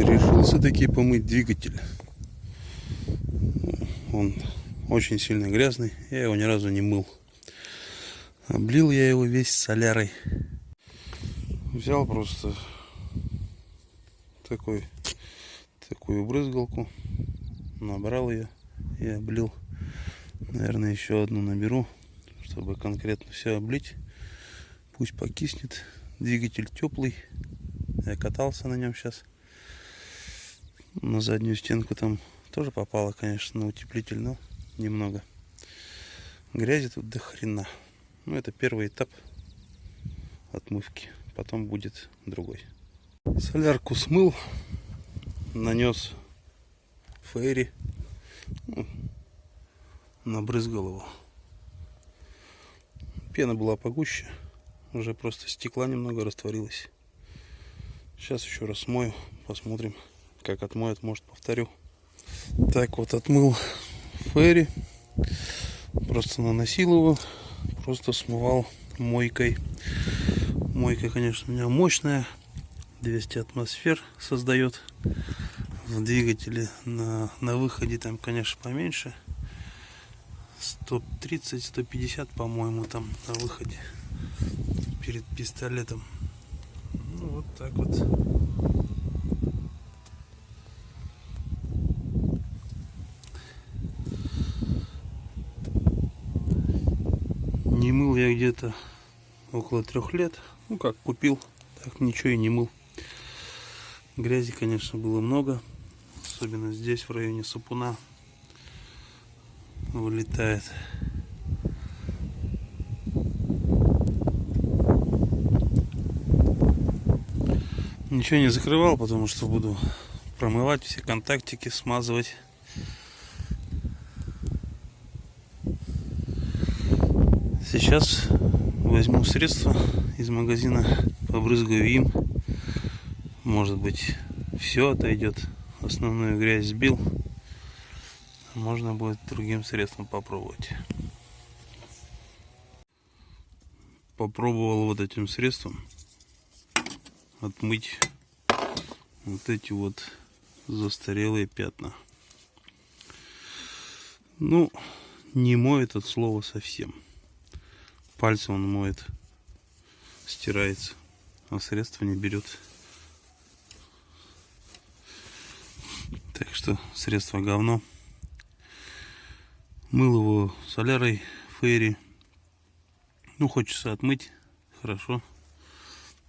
решился таки помыть двигатель. Он очень сильно грязный, я его ни разу не мыл. Облил я его весь солярой. Взял просто такой, такую брызгалку, набрал ее и облил. Наверное, еще одну наберу, чтобы конкретно все облить. Пусть покиснет. Двигатель теплый. Я катался на нем сейчас. На заднюю стенку там тоже попало, конечно, на утеплитель, но немного. Грязи тут до хрена. Ну, это первый этап отмывки. Потом будет другой. Солярку смыл. Нанес фейри. Ну, набрызгал его. Пена была погуще. Уже просто стекла немного растворилось. Сейчас еще раз смою. Посмотрим, как отмоет. Может, повторю. Так вот, отмыл ферри. Просто наносил его. Просто смывал мойкой. Мойка, конечно, у меня мощная. 200 атмосфер создает в двигателе. На, на выходе там, конечно, поменьше. 130-150, по-моему, там на выходе перед пистолетом. Ну, вот так вот. Не мыл я где-то около трех лет. Ну как, купил, так ничего и не мыл. Грязи, конечно, было много. Особенно здесь, в районе сапуна вылетает. Ничего не закрывал, потому что буду промывать все контактики, смазывать. Сейчас возьму средства из магазина, побрызгаю им. Может быть, все отойдет. Основную грязь сбил можно будет другим средством попробовать. Попробовал вот этим средством отмыть вот эти вот застарелые пятна. Ну, не моет от слова совсем. Пальцы он моет, стирается, а средство не берет. Так что средство говно. Мыл его солярой фейри. Ну, хочется отмыть. Хорошо.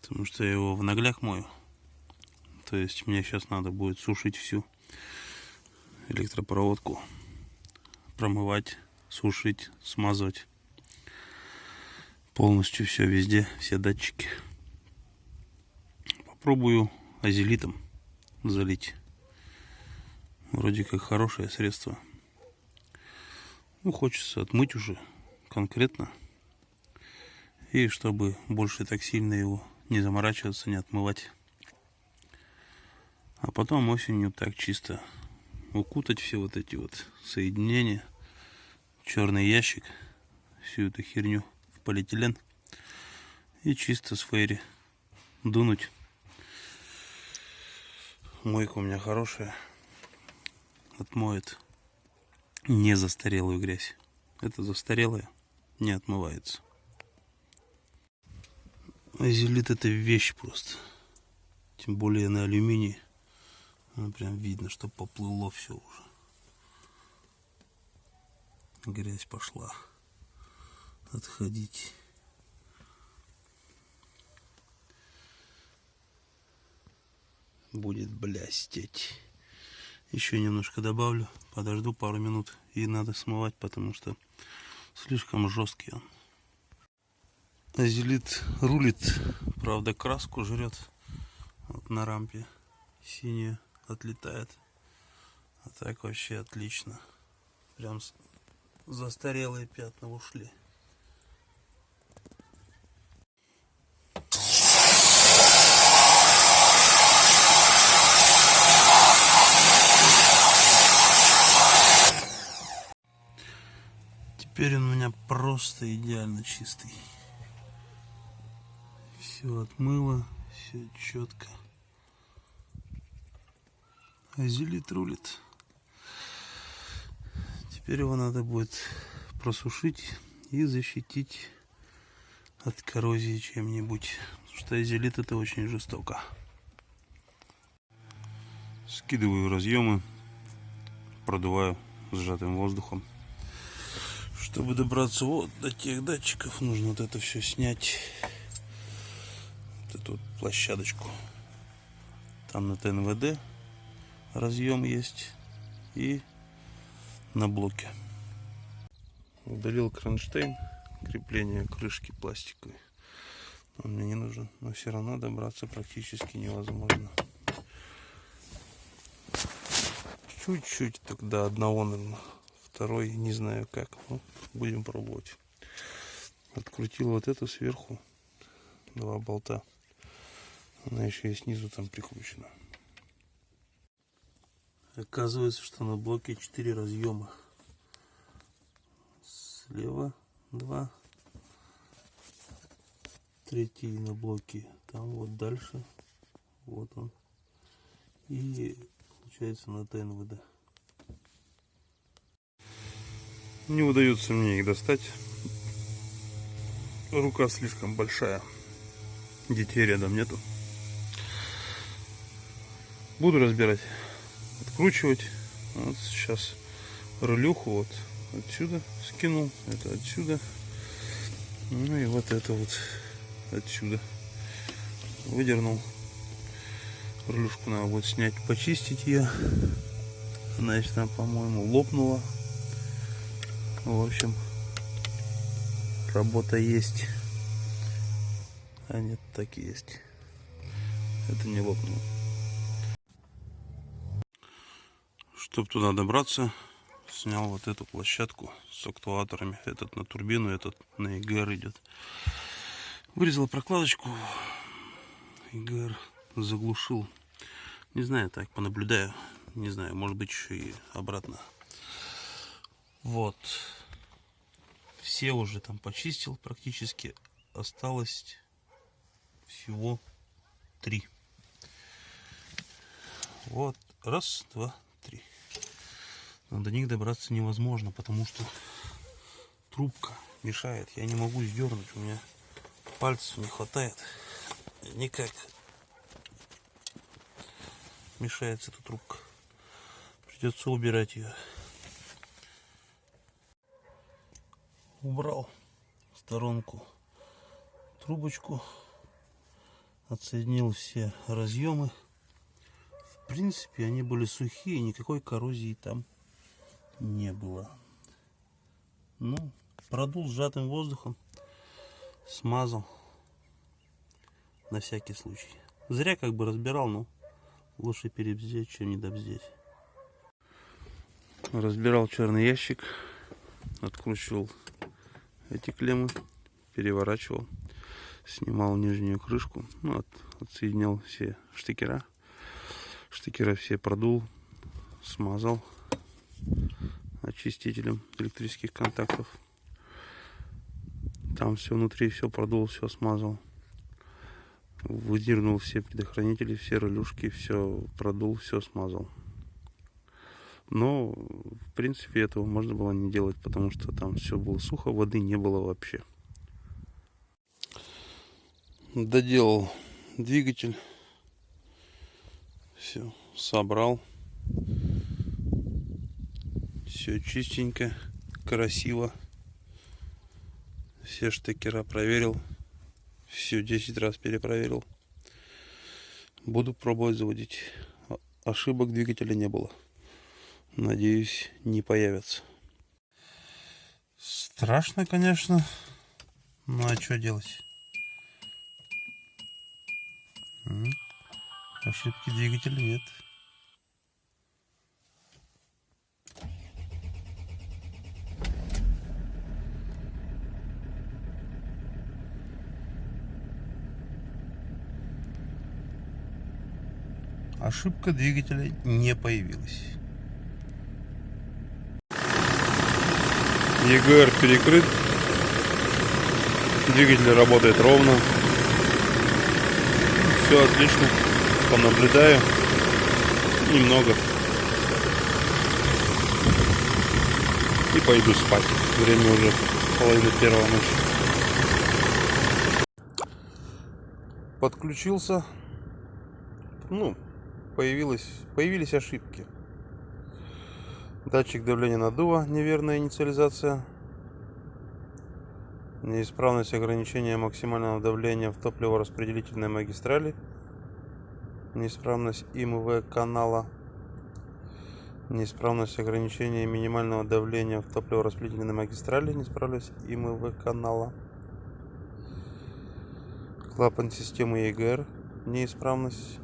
Потому что я его в нагляк мою. То есть мне сейчас надо будет сушить всю электропроводку. Промывать, сушить, смазывать. Полностью все везде, все датчики. Попробую азелитом залить. Вроде как хорошее средство. Ну, хочется отмыть уже конкретно. И чтобы больше так сильно его не заморачиваться, не отмывать. А потом осенью так чисто укутать все вот эти вот соединения. Черный ящик. Всю эту херню полиэтилен. И чисто с фейри дунуть. Мойка у меня хорошая. Отмоет не застарелую грязь. Это застарелая не отмывается. Азелит это вещь просто. Тем более на алюминии. Ну, прям видно, что поплыло все уже. Грязь пошла. Отходить. Будет блестеть. Еще немножко добавлю, подожду пару минут и надо смывать, потому что слишком жесткий он. Азелит рулит, правда краску жрет вот на рампе синяя отлетает. А так вообще отлично. Прям застарелые пятна ушли. Теперь он у меня просто идеально чистый. Все отмыло, все четко. Азелит рулит. Теперь его надо будет просушить и защитить от коррозии чем-нибудь. Потому что азелит это очень жестоко. Скидываю разъемы, продуваю сжатым воздухом. Чтобы добраться вот до тех датчиков, нужно вот это все снять. Вот эту вот площадочку. Там на ТНВД разъем есть. И на блоке. Удалил кронштейн, крепление крышки пластиковой. Он мне не нужен, но все равно добраться практически невозможно. Чуть-чуть тогда одного, наверное. Второй не знаю как. Ну, будем пробовать. Открутил вот эту сверху. Два болта. Она еще и снизу там прикручена. Оказывается, что на блоке 4 разъема. Слева 2. Третий на блоке. Там вот дальше. Вот он. И получается на ТНВД. Не удается мне их достать. Рука слишком большая. Детей рядом нету. Буду разбирать откручивать. Вот сейчас рулюху вот отсюда скинул, это отсюда. Ну и вот это вот отсюда выдернул. Рулюшку надо будет снять, почистить ее. Значит, там, по-моему, лопнула. В общем, работа есть. А нет, так и есть. Это не лопнуло. Чтобы туда добраться, снял вот эту площадку с актуаторами. Этот на турбину, этот на ИГР идет. Вырезал прокладочку. ИГР заглушил. Не знаю, так понаблюдаю. Не знаю, может быть еще и обратно. Вот. Все уже там почистил практически. Осталось всего три. Вот. Раз, два, три. Но до них добраться невозможно, потому что трубка мешает. Я не могу сдернуть, у меня пальцев не хватает. Никак мешается эта трубка. Придется убирать ее. Убрал в сторонку трубочку. Отсоединил все разъемы. В принципе, они были сухие, никакой коррозии там не было. Ну, продул сжатым воздухом, смазал на всякий случай. Зря как бы разбирал, но лучше перебздеть, чем не добздеть. Разбирал черный ящик, откручивал эти клеммы, переворачивал, снимал нижнюю крышку, ну, от, отсоединял все штекера, штекера все продул, смазал очистителем электрических контактов. Там все внутри, все продул, все смазал. Выдернул все предохранители, все релюшки, все продул, все смазал. Но, в принципе, этого можно было не делать, потому что там все было сухо, воды не было вообще. Доделал двигатель. Все, собрал. Все чистенько, красиво. Все штекера проверил. Все 10 раз перепроверил. Буду пробовать заводить. Ошибок двигателя не было. Надеюсь, не появятся. Страшно, конечно. Ну а что делать? Ошибки двигателя нет. ошибка двигателя не появилась. ЕГР перекрыт. Двигатель работает ровно. Все отлично. Понаблюдаю. немного. И пойду спать. Время уже половина первого ночи. Подключился. Ну, появилось, появились ошибки. Датчик давления наддува, неверная инициализация. Неисправность ограничения максимального давления в топливораспределительной магистрали. Неисправность ИМВ канала. Неисправность ограничения минимального давления в топливораспределительной магистрали. Неисправность ИМВ канала. Клапан системы ЕГР. Неисправность.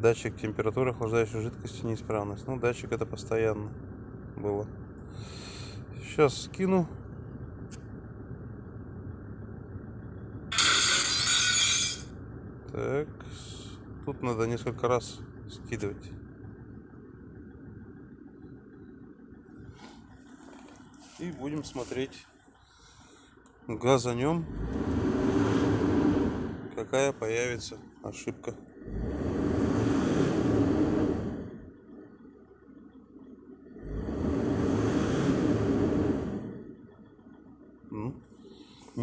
Датчик температуры охлаждающей жидкости неисправность. Ну, датчик это постоянно было. Сейчас скину. Так, тут надо несколько раз скидывать. И будем смотреть газанем, какая появится ошибка.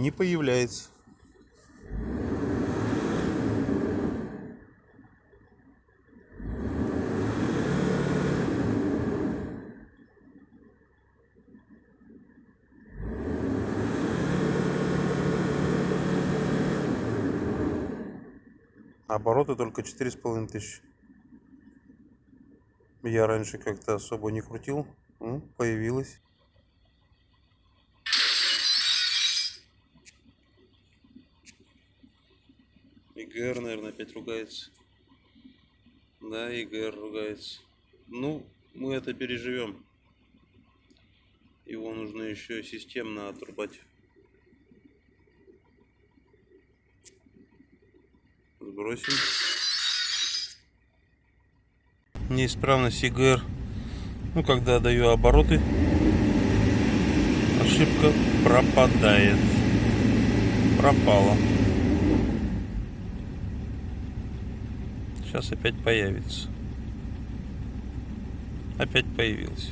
Не появляется. Обороты только четыре с половиной тысячи. Я раньше как-то особо не крутил. Появилась. ИГР, наверное, опять ругается. Да, ИГР ругается. Ну, мы это переживем. Его нужно еще системно отрубать. Сбросим. Неисправность ИГР. Ну, когда даю обороты, ошибка пропадает. Пропала. Сейчас опять появится. Опять появился.